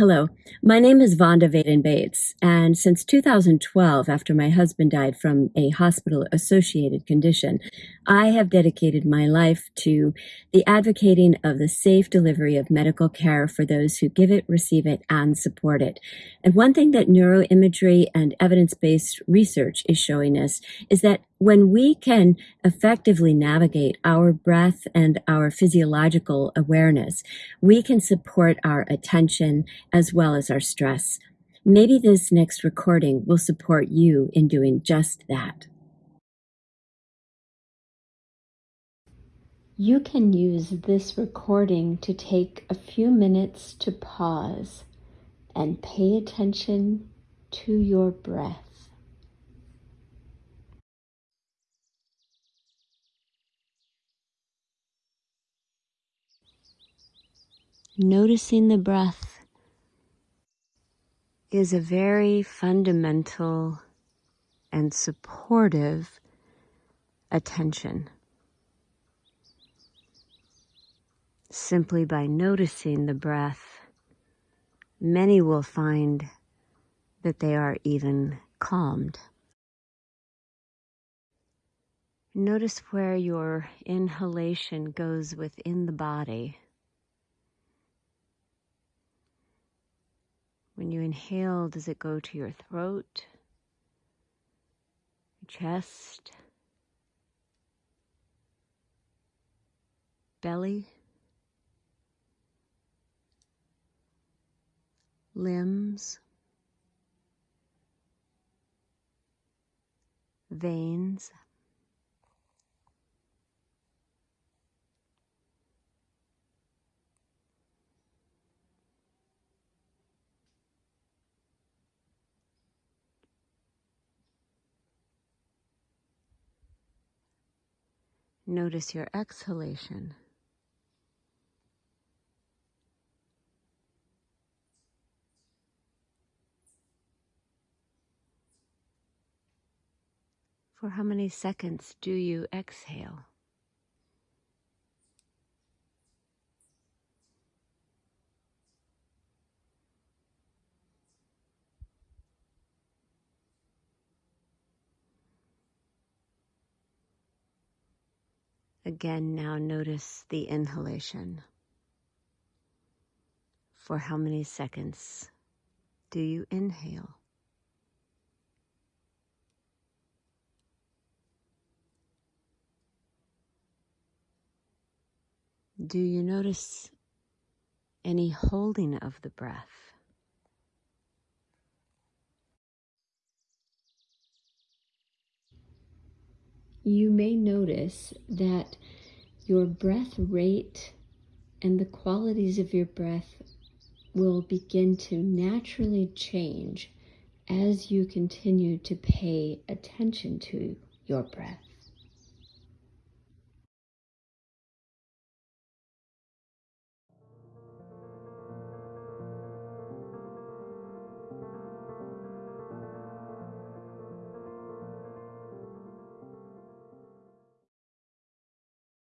Hello, my name is Vonda Vaden Bates, and since 2012, after my husband died from a hospital associated condition, I have dedicated my life to the advocating of the safe delivery of medical care for those who give it, receive it, and support it. And one thing that neuroimagery and evidence based research is showing us is that when we can effectively navigate our breath and our physiological awareness, we can support our attention as well as our stress. Maybe this next recording will support you in doing just that. You can use this recording to take a few minutes to pause and pay attention to your breath. Noticing the breath is a very fundamental and supportive attention. Simply by noticing the breath, many will find that they are even calmed. Notice where your inhalation goes within the body. When you inhale, does it go to your throat, your chest, belly, limbs, veins? Notice your exhalation. For how many seconds do you exhale? Again, now notice the inhalation. For how many seconds do you inhale? Do you notice any holding of the breath? You may notice that your breath rate and the qualities of your breath will begin to naturally change as you continue to pay attention to your breath.